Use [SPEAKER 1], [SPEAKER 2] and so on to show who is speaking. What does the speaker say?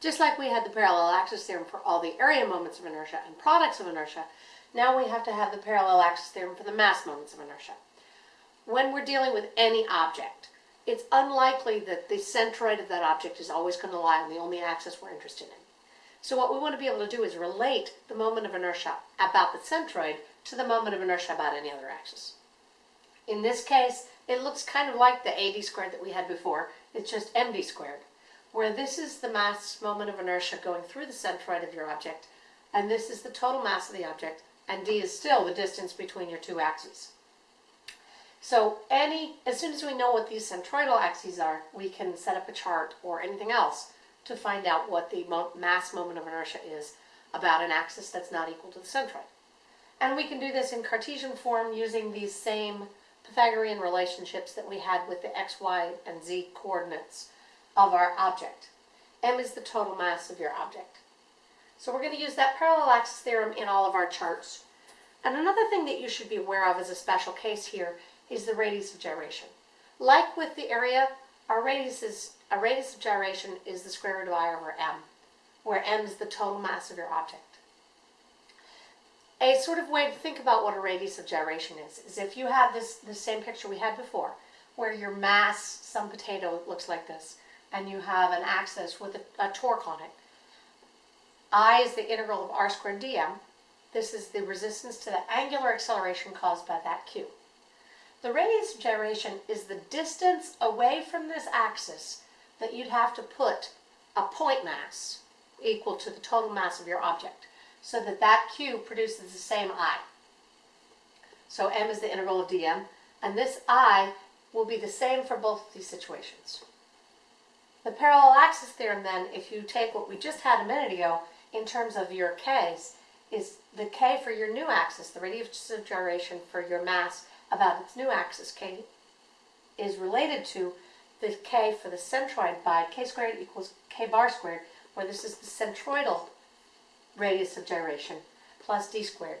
[SPEAKER 1] Just like we had the parallel axis theorem for all the area moments of inertia and products of inertia, now we have to have the parallel axis theorem for the mass moments of inertia. When we're dealing with any object, it's unlikely that the centroid of that object is always going to lie on the only axis we're interested in. So what we want to be able to do is relate the moment of inertia about the centroid to the moment of inertia about any other axis. In this case, it looks kind of like the AD squared that we had before. It's just MD squared, where this is the mass moment of inertia going through the centroid of your object, and this is the total mass of the object, and d is still the distance between your two axes. So any, as soon as we know what these centroidal axes are, we can set up a chart or anything else to find out what the mo mass moment of inertia is about an axis that's not equal to the centroid. And we can do this in Cartesian form using these same Pythagorean relationships that we had with the x, y, and z coordinates of our object. m is the total mass of your object. So we're going to use that parallel axis theorem in all of our charts. And another thing that you should be aware of as a special case here is the radius of gyration. Like with the area, our radius is a radius of gyration is the square root of i over m, where m is the total mass of your object. A sort of way to think about what a radius of gyration is, is if you have this the same picture we had before, where your mass, some potato looks like this, and you have an axis with a, a torque on it. I is the integral of r squared dm. This is the resistance to the angular acceleration caused by that q. The radius of gyration is the distance away from this axis that you'd have to put a point mass equal to the total mass of your object so that that q produces the same i. So m is the integral of dm, and this i will be the same for both of these situations. The parallel axis theorem then, if you take what we just had a minute ago in terms of your k's, is the k for your new axis, the radius of gyration for your mass about its new axis, k, is related to the k for the centroid by k squared equals k bar squared, where this is the centroidal radius of gyration plus d squared.